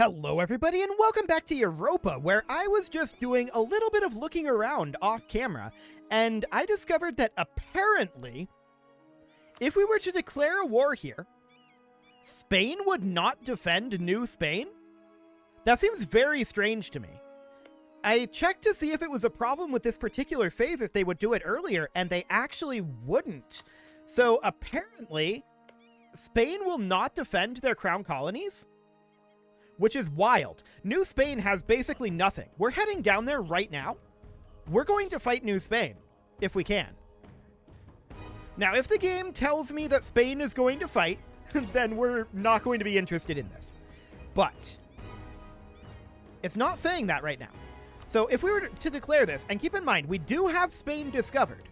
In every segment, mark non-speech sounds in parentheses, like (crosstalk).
Hello, everybody, and welcome back to Europa, where I was just doing a little bit of looking around off camera, and I discovered that apparently, if we were to declare a war here, Spain would not defend New Spain? That seems very strange to me. I checked to see if it was a problem with this particular save if they would do it earlier, and they actually wouldn't. So apparently, Spain will not defend their crown colonies? Which is wild. New Spain has basically nothing. We're heading down there right now. We're going to fight New Spain, if we can. Now, if the game tells me that Spain is going to fight, (laughs) then we're not going to be interested in this. But it's not saying that right now. So if we were to declare this, and keep in mind, we do have Spain discovered.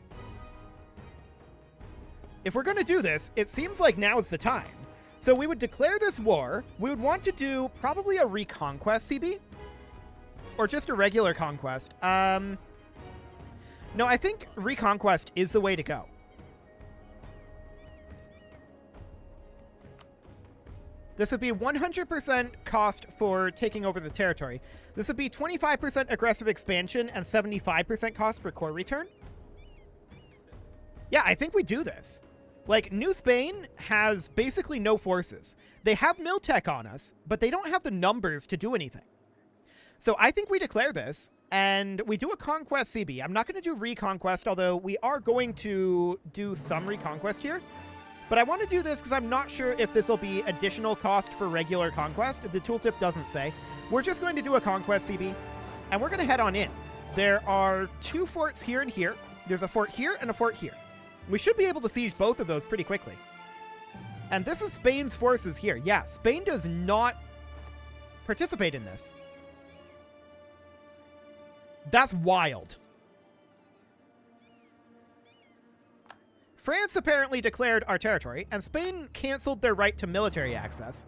If we're going to do this, it seems like now is the time. So we would declare this war. We would want to do probably a reconquest CB. Or just a regular conquest. Um, no, I think reconquest is the way to go. This would be 100% cost for taking over the territory. This would be 25% aggressive expansion and 75% cost for core return. Yeah, I think we do this. Like, New Spain has basically no forces. They have Miltech on us, but they don't have the numbers to do anything. So I think we declare this, and we do a Conquest CB. I'm not going to do Reconquest, although we are going to do some Reconquest here. But I want to do this because I'm not sure if this will be additional cost for regular Conquest. The tooltip doesn't say. We're just going to do a Conquest CB, and we're going to head on in. There are two forts here and here. There's a fort here and a fort here. We should be able to siege both of those pretty quickly. And this is Spain's forces here. Yeah, Spain does not participate in this. That's wild. France apparently declared our territory, and Spain canceled their right to military access.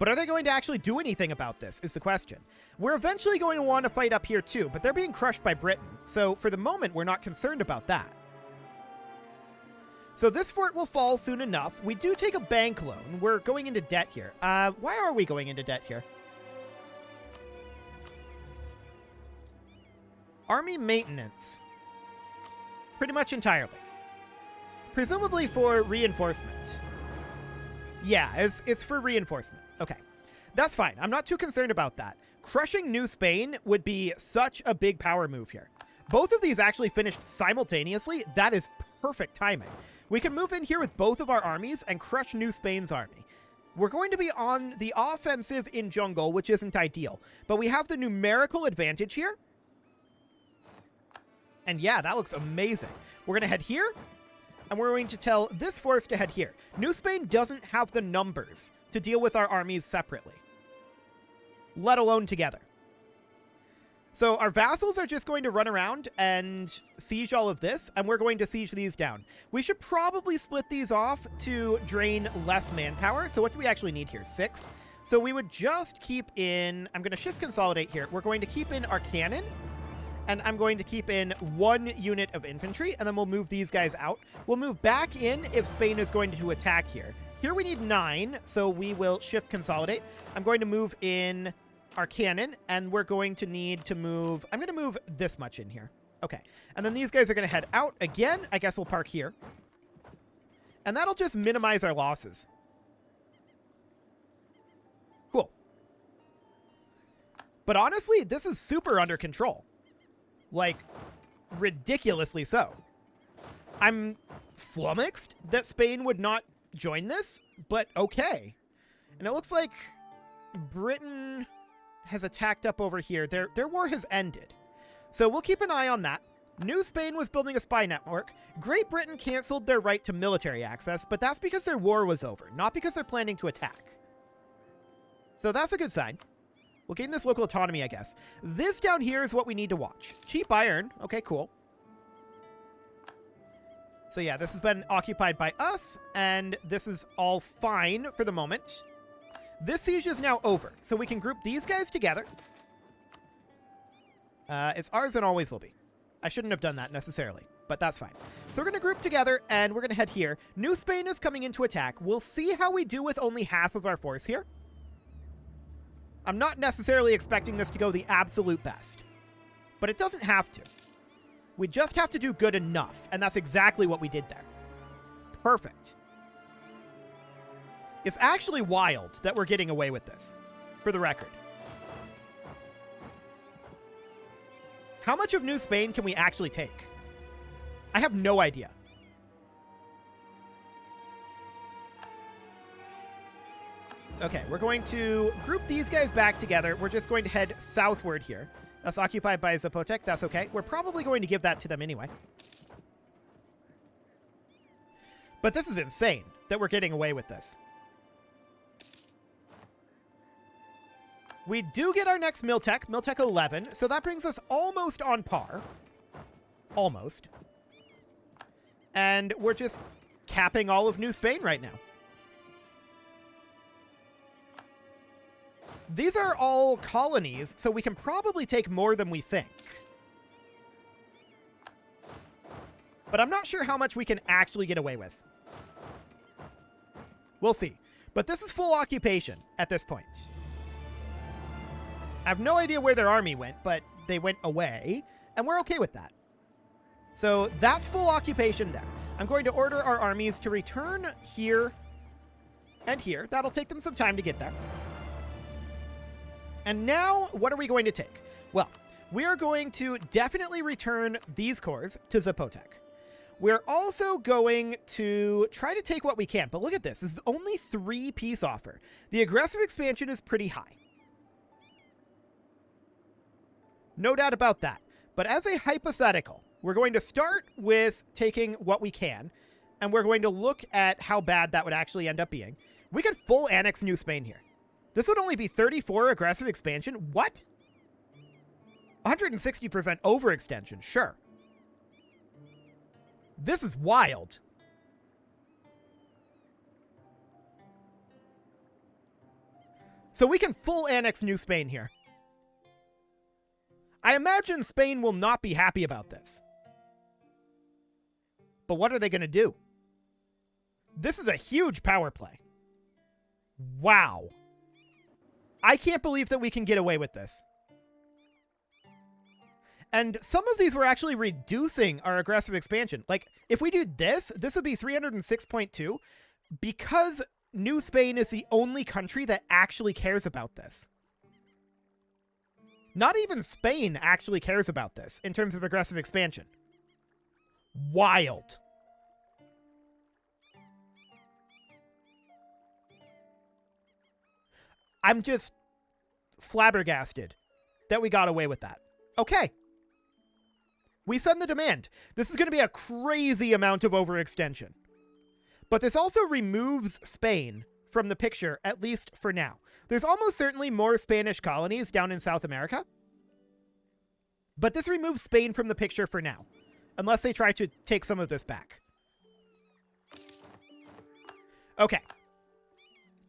But are they going to actually do anything about this, is the question. We're eventually going to want to fight up here too, but they're being crushed by Britain, so for the moment we're not concerned about that. So this fort will fall soon enough. We do take a bank loan. We're going into debt here. Uh, why are we going into debt here? Army maintenance. Pretty much entirely. Presumably for reinforcement. Yeah, it's, it's for reinforcement. Okay. That's fine. I'm not too concerned about that. Crushing New Spain would be such a big power move here. Both of these actually finished simultaneously. That is perfect timing. We can move in here with both of our armies and crush New Spain's army. We're going to be on the offensive in jungle, which isn't ideal. But we have the numerical advantage here. And yeah, that looks amazing. We're going to head here, and we're going to tell this force to head here. New Spain doesn't have the numbers to deal with our armies separately, let alone together. So our vassals are just going to run around and siege all of this, and we're going to siege these down. We should probably split these off to drain less manpower. So what do we actually need here? Six. So we would just keep in... I'm going to shift consolidate here. We're going to keep in our cannon, and I'm going to keep in one unit of infantry, and then we'll move these guys out. We'll move back in if Spain is going to attack here. Here we need nine, so we will shift consolidate. I'm going to move in our cannon, and we're going to need to move... I'm going to move this much in here. Okay. And then these guys are going to head out again. I guess we'll park here. And that'll just minimize our losses. Cool. But honestly, this is super under control. Like, ridiculously so. I'm flummoxed that Spain would not join this, but okay. And it looks like Britain has attacked up over here. Their, their war has ended. So we'll keep an eye on that. New Spain was building a spy network. Great Britain canceled their right to military access, but that's because their war was over, not because they're planning to attack. So that's a good sign. We'll gain this local autonomy, I guess. This down here is what we need to watch. Cheap iron. Okay, cool. So yeah, this has been occupied by us, and this is all fine for the moment. This siege is now over, so we can group these guys together. Uh, it's ours and always will be. I shouldn't have done that necessarily, but that's fine. So we're going to group together, and we're going to head here. New Spain is coming into attack. We'll see how we do with only half of our force here. I'm not necessarily expecting this to go the absolute best, but it doesn't have to. We just have to do good enough, and that's exactly what we did there. Perfect. It's actually wild that we're getting away with this, for the record. How much of New Spain can we actually take? I have no idea. Okay, we're going to group these guys back together. We're just going to head southward here. That's occupied by Zapotec. That's okay. We're probably going to give that to them anyway. But this is insane that we're getting away with this. We do get our next Miltech, Miltech 11, so that brings us almost on par. Almost. And we're just capping all of New Spain right now. These are all colonies, so we can probably take more than we think. But I'm not sure how much we can actually get away with. We'll see. But this is full occupation at this point. I have no idea where their army went, but they went away, and we're okay with that. So that's full occupation there. I'm going to order our armies to return here and here. That'll take them some time to get there. And now, what are we going to take? Well, we are going to definitely return these cores to Zapotec. We're also going to try to take what we can, but look at this. This is only three-piece offer. The aggressive expansion is pretty high. No doubt about that. But as a hypothetical, we're going to start with taking what we can, and we're going to look at how bad that would actually end up being. We could full annex New Spain here. This would only be 34 aggressive expansion? What? 160% overextension, sure. This is wild. So we can full annex New Spain here. I imagine Spain will not be happy about this. But what are they going to do? This is a huge power play. Wow. I can't believe that we can get away with this. And some of these were actually reducing our aggressive expansion. Like, if we do this, this would be 306.2 because New Spain is the only country that actually cares about this. Not even Spain actually cares about this in terms of aggressive expansion. Wild. I'm just flabbergasted that we got away with that. Okay. We send the demand. This is going to be a crazy amount of overextension. But this also removes Spain from the picture, at least for now. There's almost certainly more Spanish colonies down in South America. But this removes Spain from the picture for now, unless they try to take some of this back. Okay,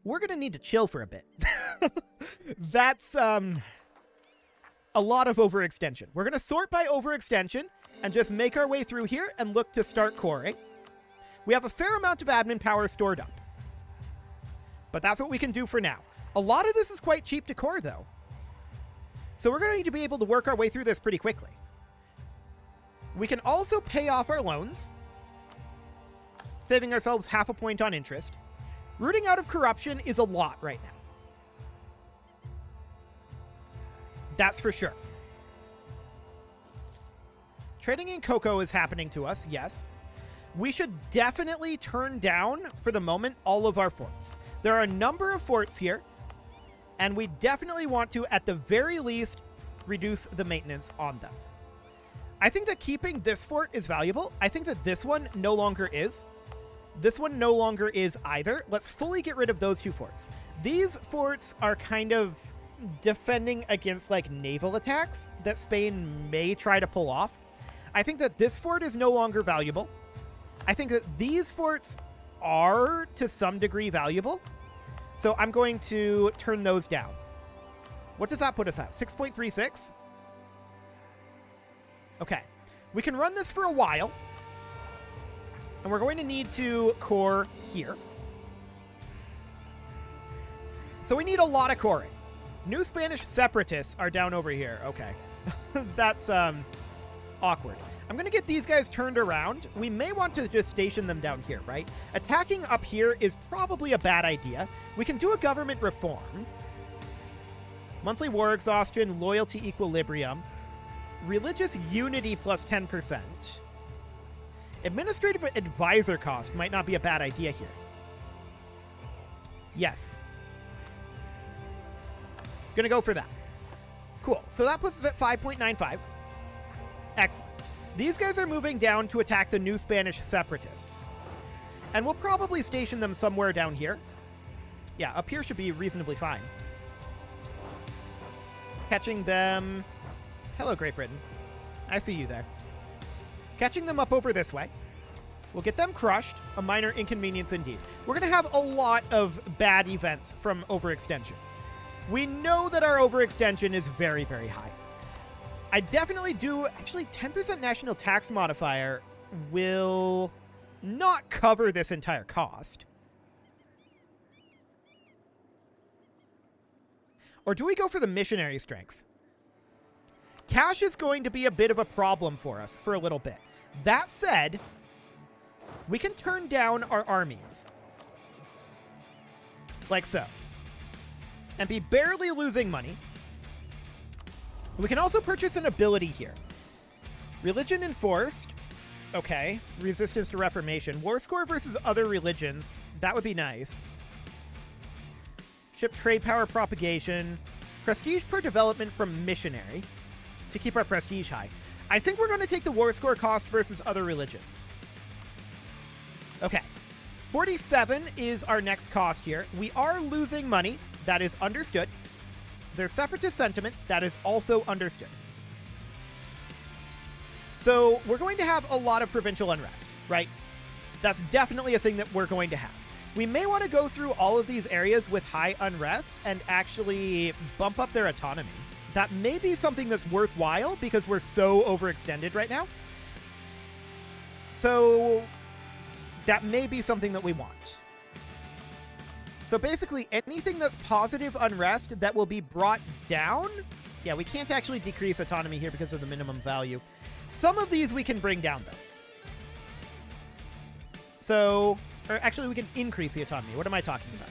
we're going to need to chill for a bit. (laughs) That's um, a lot of overextension. We're going to sort by overextension and just make our way through here and look to start coring. We have a fair amount of admin power stored up. But that's what we can do for now. A lot of this is quite cheap to core, though. So we're going to need to be able to work our way through this pretty quickly. We can also pay off our loans, saving ourselves half a point on interest. Rooting out of corruption is a lot right now. That's for sure. Trading in cocoa is happening to us, yes. We should definitely turn down, for the moment, all of our forts. There are a number of forts here, and we definitely want to, at the very least, reduce the maintenance on them. I think that keeping this fort is valuable. I think that this one no longer is. This one no longer is either. Let's fully get rid of those two forts. These forts are kind of defending against like naval attacks that Spain may try to pull off. I think that this fort is no longer valuable. I think that these forts are to some degree valuable. So I'm going to turn those down. What does that put us at? 6.36? Okay. We can run this for a while. And we're going to need to core here. So we need a lot of coring. New Spanish separatists are down over here. Okay. (laughs) That's um awkward. I'm going to get these guys turned around. We may want to just station them down here, right? Attacking up here is probably a bad idea. We can do a government reform. Monthly war exhaustion, loyalty equilibrium, religious unity plus 10%. Administrative advisor cost might not be a bad idea here. Yes. Gonna go for that. Cool. So that puts us at 5.95. Excellent. These guys are moving down to attack the new Spanish separatists. And we'll probably station them somewhere down here. Yeah, up here should be reasonably fine. Catching them... Hello, Great Britain. I see you there. Catching them up over this way. We'll get them crushed. A minor inconvenience indeed. We're going to have a lot of bad events from overextension. We know that our overextension is very, very high. I definitely do. Actually, 10% national tax modifier will not cover this entire cost. Or do we go for the missionary strength? Cash is going to be a bit of a problem for us for a little bit. That said, we can turn down our armies. Like so. And be barely losing money. We can also purchase an ability here. Religion enforced. Okay. Resistance to Reformation. War score versus other religions. That would be nice. Ship trade power propagation. Prestige per development from missionary. To keep our prestige high. I think we're going to take the war score cost versus other religions. Okay. 47 is our next cost here. We are losing money. That is understood. There's separatist sentiment. That is also understood. So we're going to have a lot of provincial unrest, right? That's definitely a thing that we're going to have. We may want to go through all of these areas with high unrest and actually bump up their autonomy. That may be something that's worthwhile because we're so overextended right now. So that may be something that we want. So basically, anything that's positive unrest that will be brought down... Yeah, we can't actually decrease autonomy here because of the minimum value. Some of these we can bring down, though. So, or actually, we can increase the autonomy. What am I talking about?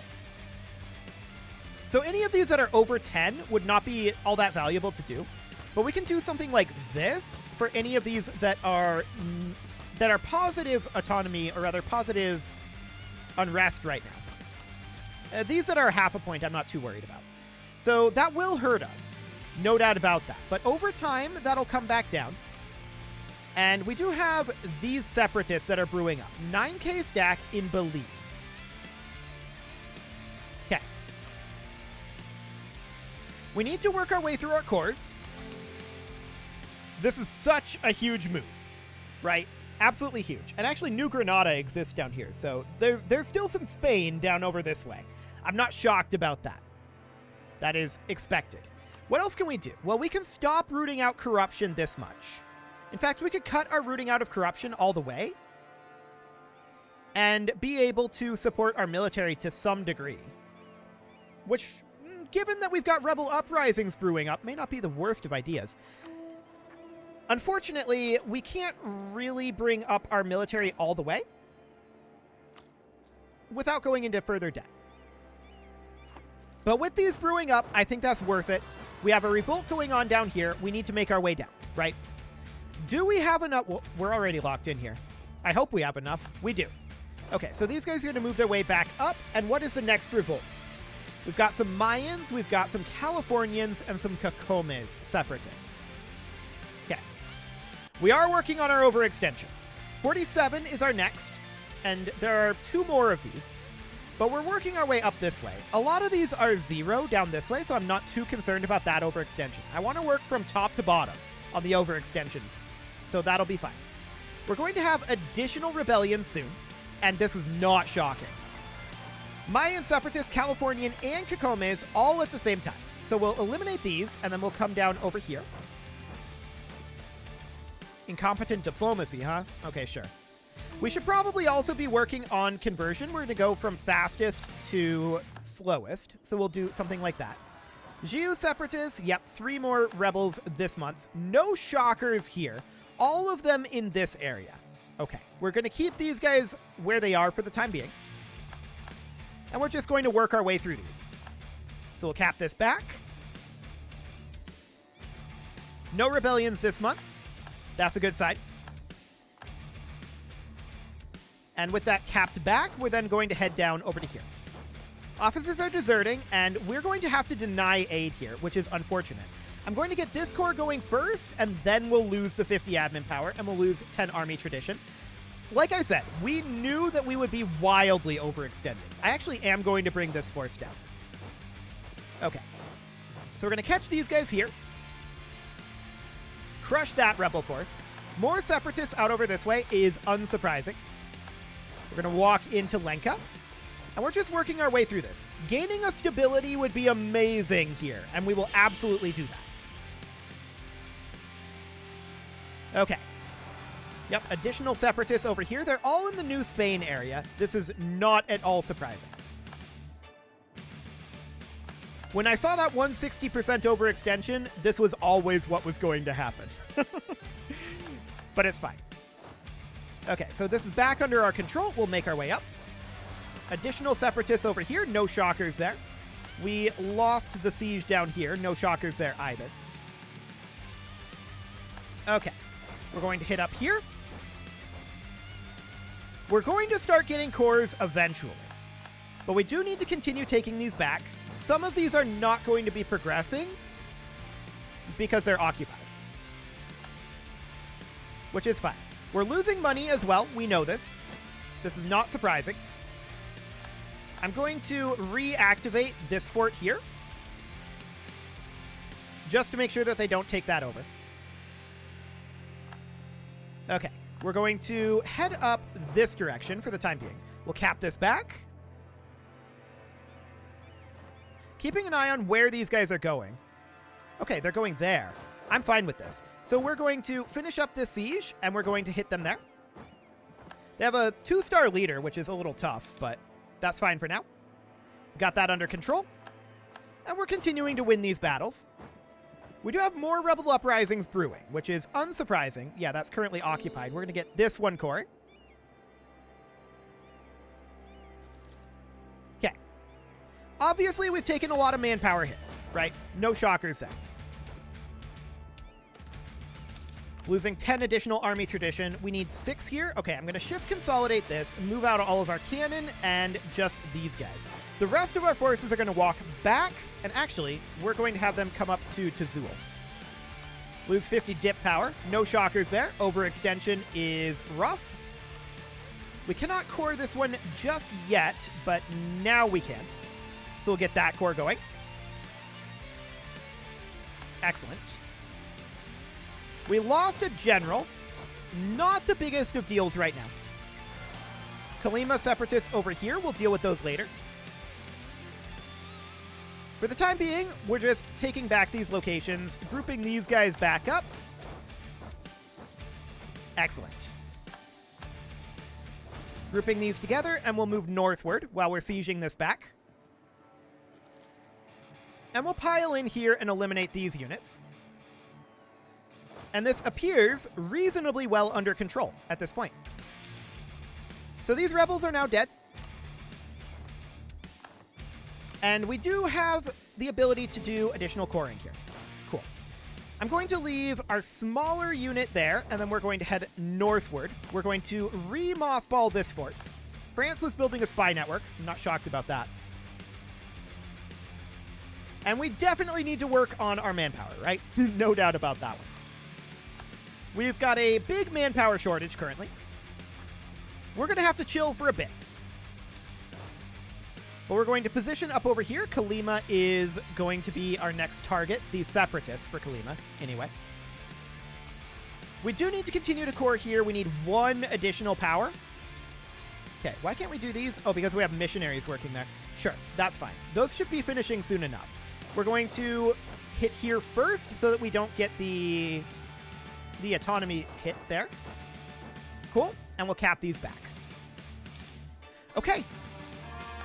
So any of these that are over 10 would not be all that valuable to do. But we can do something like this for any of these that are mm, that are positive autonomy, or rather positive unrest right now. Uh, these that are half a point, I'm not too worried about. So that will hurt us. No doubt about that. But over time, that'll come back down. And we do have these separatists that are brewing up. 9k stack in Belize. Okay. We need to work our way through our cores. This is such a huge move, right? Absolutely huge. And actually, New Granada exists down here, so there, there's still some Spain down over this way. I'm not shocked about that. That is expected. What else can we do? Well, we can stop rooting out corruption this much. In fact, we could cut our rooting out of corruption all the way and be able to support our military to some degree. Which, mm, given that we've got rebel uprisings brewing up, may not be the worst of ideas. Unfortunately, we can't really bring up our military all the way without going into further debt. But with these brewing up, I think that's worth it. We have a revolt going on down here. We need to make our way down, right? Do we have enough? Well, we're already locked in here. I hope we have enough. We do. Okay, so these guys are going to move their way back up. And what is the next revolts? We've got some Mayans, we've got some Californians, and some Cacomes separatists. Okay. We are working on our overextension. 47 is our next, and there are two more of these. But we're working our way up this way. A lot of these are zero down this way, so I'm not too concerned about that overextension. I want to work from top to bottom on the overextension, so that'll be fine. We're going to have additional rebellions soon, and this is not shocking. Mayan Separatists, Californian, and Cacomes all at the same time. So we'll eliminate these, and then we'll come down over here. Incompetent diplomacy, huh? Okay, sure. We should probably also be working on conversion. We're going to go from fastest to slowest. So we'll do something like that. Xiu Separatists, yep, three more rebels this month. No shockers here. All of them in this area. Okay, we're going to keep these guys where they are for the time being. And we're just going to work our way through these. So we'll cap this back. No rebellions this month. That's a good sign. And with that capped back, we're then going to head down over to here. Officers are deserting, and we're going to have to deny aid here, which is unfortunate. I'm going to get this core going first, and then we'll lose the 50 admin power, and we'll lose 10 army tradition. Like I said, we knew that we would be wildly overextended. I actually am going to bring this force down. Okay. So we're going to catch these guys here. Crush that rebel force. More separatists out over this way is unsurprising. We're going to walk into Lenka. And we're just working our way through this. Gaining a stability would be amazing here, and we will absolutely do that. Okay. Yep, additional separatists over here. They're all in the New Spain area. This is not at all surprising. When I saw that 160% overextension, this was always what was going to happen. (laughs) but it's fine. Okay, so this is back under our control. We'll make our way up. Additional separatists over here. No shockers there. We lost the siege down here. No shockers there either. Okay. We're going to hit up here. We're going to start getting cores eventually. But we do need to continue taking these back. Some of these are not going to be progressing because they're occupied. Which is fine. We're losing money as well. We know this. This is not surprising. I'm going to reactivate this fort here. Just to make sure that they don't take that over. Okay. We're going to head up this direction for the time being. We'll cap this back. Keeping an eye on where these guys are going. Okay, they're going there. I'm fine with this. So we're going to finish up this siege, and we're going to hit them there. They have a two-star leader, which is a little tough, but that's fine for now. Got that under control. And we're continuing to win these battles. We do have more Rebel Uprisings brewing, which is unsurprising. Yeah, that's currently occupied. We're going to get this one core. Okay. Obviously, we've taken a lot of manpower hits, right? No shockers there. Losing 10 additional army tradition. We need six here. Okay, I'm going to shift consolidate this, move out all of our cannon, and just these guys. The rest of our forces are going to walk back, and actually, we're going to have them come up to Tazul. Lose 50 dip power. No shockers there. Overextension is rough. We cannot core this one just yet, but now we can. So we'll get that core going. Excellent. We lost a general. Not the biggest of deals right now. Kalima Separatists over here. We'll deal with those later. For the time being, we're just taking back these locations, grouping these guys back up. Excellent. Grouping these together, and we'll move northward while we're sieging this back. And we'll pile in here and eliminate these units and this appears reasonably well under control at this point. So these rebels are now dead. And we do have the ability to do additional coring here. Cool. I'm going to leave our smaller unit there, and then we're going to head northward. We're going to re-mothball this fort. France was building a spy network. I'm not shocked about that. And we definitely need to work on our manpower, right? (laughs) no doubt about that one. We've got a big manpower shortage currently. We're going to have to chill for a bit. But we're going to position up over here. Kalima is going to be our next target, the Separatists for Kalima, anyway. We do need to continue to core here. We need one additional power. Okay, why can't we do these? Oh, because we have missionaries working there. Sure, that's fine. Those should be finishing soon enough. We're going to hit here first so that we don't get the the autonomy hit there. Cool. And we'll cap these back. Okay.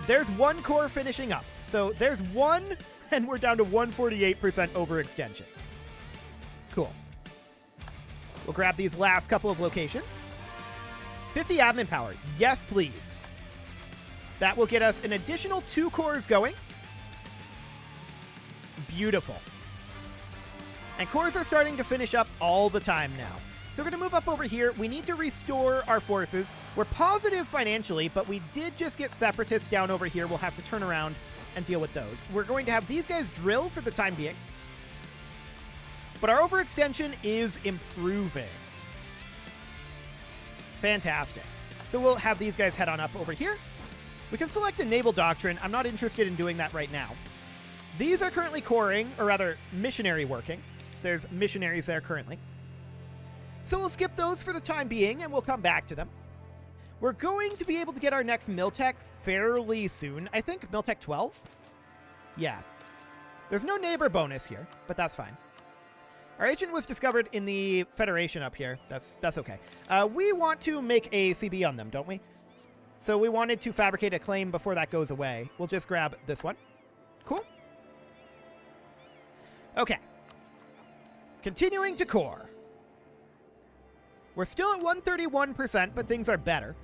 There's one core finishing up. So there's one (laughs) and we're down to 148% overextension. Cool. We'll grab these last couple of locations. 50 admin power. Yes, please. That will get us an additional two cores going. Beautiful. And cores are starting to finish up all the time now. So we're going to move up over here. We need to restore our forces. We're positive financially, but we did just get separatists down over here. We'll have to turn around and deal with those. We're going to have these guys drill for the time being. But our overextension is improving. Fantastic. So we'll have these guys head on up over here. We can select a naval doctrine. I'm not interested in doing that right now. These are currently coring, or rather, missionary working. There's missionaries there currently. So we'll skip those for the time being, and we'll come back to them. We're going to be able to get our next Miltech fairly soon. I think Miltech 12? Yeah. There's no neighbor bonus here, but that's fine. Our agent was discovered in the Federation up here. That's that's okay. Uh, we want to make a CB on them, don't we? So we wanted to fabricate a claim before that goes away. We'll just grab this one. Cool. Okay. Continuing to core. We're still at 131%, but things are better.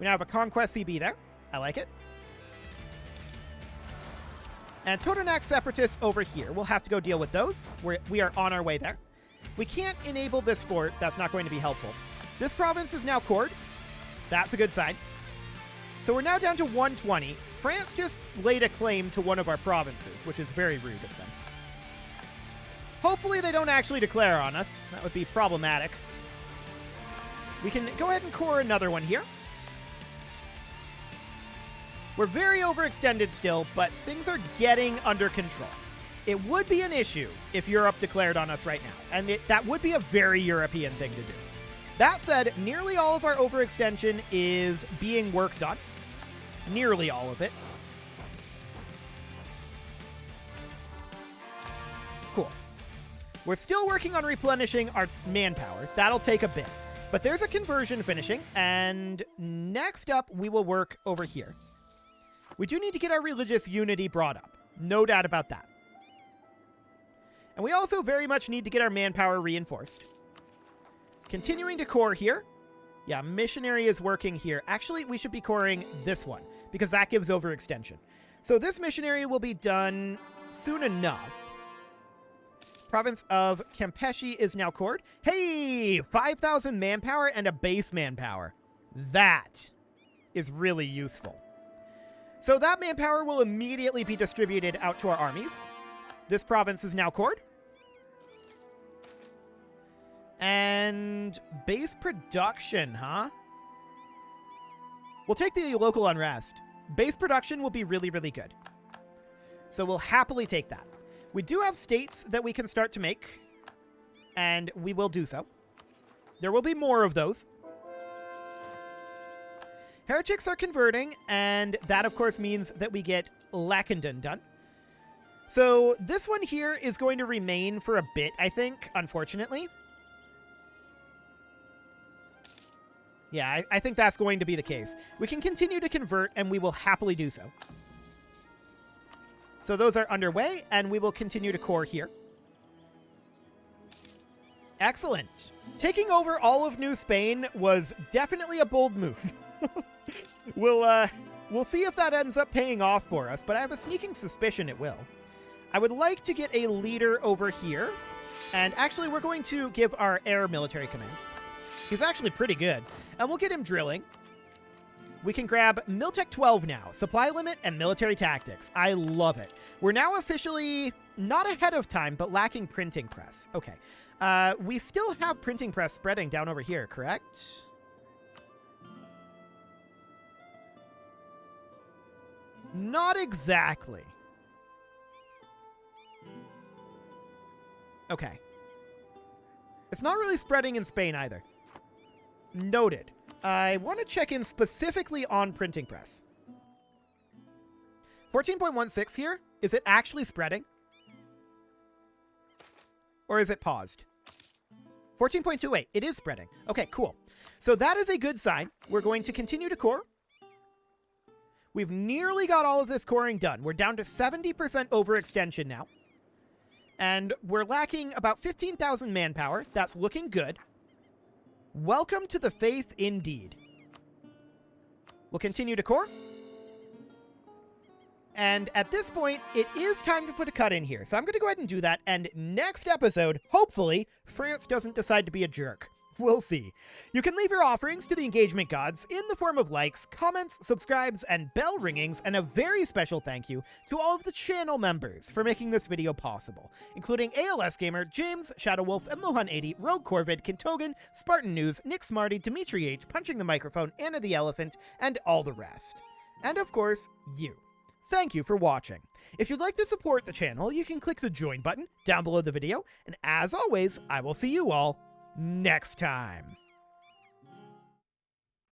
We now have a Conquest CB there. I like it. And Totonac Separatists over here. We'll have to go deal with those. We're, we are on our way there. We can't enable this fort. That's not going to be helpful. This province is now cored. That's a good sign. So we're now down to 120. France just laid a claim to one of our provinces, which is very rude of them. Hopefully they don't actually declare on us. That would be problematic. We can go ahead and core another one here. We're very overextended still, but things are getting under control. It would be an issue if Europe declared on us right now, and it, that would be a very European thing to do. That said, nearly all of our overextension is being worked on. Nearly all of it. We're still working on replenishing our manpower. That'll take a bit. But there's a conversion finishing, and next up, we will work over here. We do need to get our religious unity brought up. No doubt about that. And we also very much need to get our manpower reinforced. Continuing to core here. Yeah, missionary is working here. Actually, we should be coring this one because that gives overextension. So this missionary will be done soon enough. Province of Campeche is now cored. Hey, 5,000 manpower and a base manpower. That is really useful. So that manpower will immediately be distributed out to our armies. This province is now cored. And base production, huh? We'll take the local unrest. Base production will be really, really good. So we'll happily take that. We do have states that we can start to make, and we will do so. There will be more of those. Heretics are converting, and that, of course, means that we get Lackenden done. So this one here is going to remain for a bit, I think, unfortunately. Yeah, I, I, think that's going to be the case. We can continue to convert, and we will happily do so. So those are underway, and we will continue to core here. Excellent. Taking over all of New Spain was definitely a bold move. (laughs) we'll, uh, we'll see if that ends up paying off for us, but I have a sneaking suspicion it will. I would like to get a leader over here, and actually we're going to give our heir military command. He's actually pretty good, and we'll get him drilling. We can grab Miltech 12 now. Supply limit and military tactics. I love it. We're now officially not ahead of time, but lacking printing press. Okay. Uh, we still have printing press spreading down over here, correct? Not exactly. Okay. It's not really spreading in Spain either. Noted. I want to check in specifically on printing press. 14.16 here, is it actually spreading? Or is it paused? 14.28, it is spreading. Okay, cool. So that is a good sign. We're going to continue to core. We've nearly got all of this coring done. We're down to 70% overextension now. And we're lacking about 15,000 manpower. That's looking good. Welcome to the faith indeed. We'll continue to core. And at this point, it is time to put a cut in here. So I'm going to go ahead and do that. And next episode, hopefully, France doesn't decide to be a jerk. We'll see. You can leave your offerings to the engagement gods in the form of likes, comments, subscribes, and bell ringings, and a very special thank you to all of the channel members for making this video possible, including ALS Gamer, James, Shadow Wolf, and Lohan80, Rogue Corvid, Kintogan, Spartan News, Nick Smarty, Dimitri H, Punching the Microphone, Anna the Elephant, and all the rest. And of course, you. Thank you for watching. If you'd like to support the channel, you can click the join button down below the video, and as always, I will see you all next time.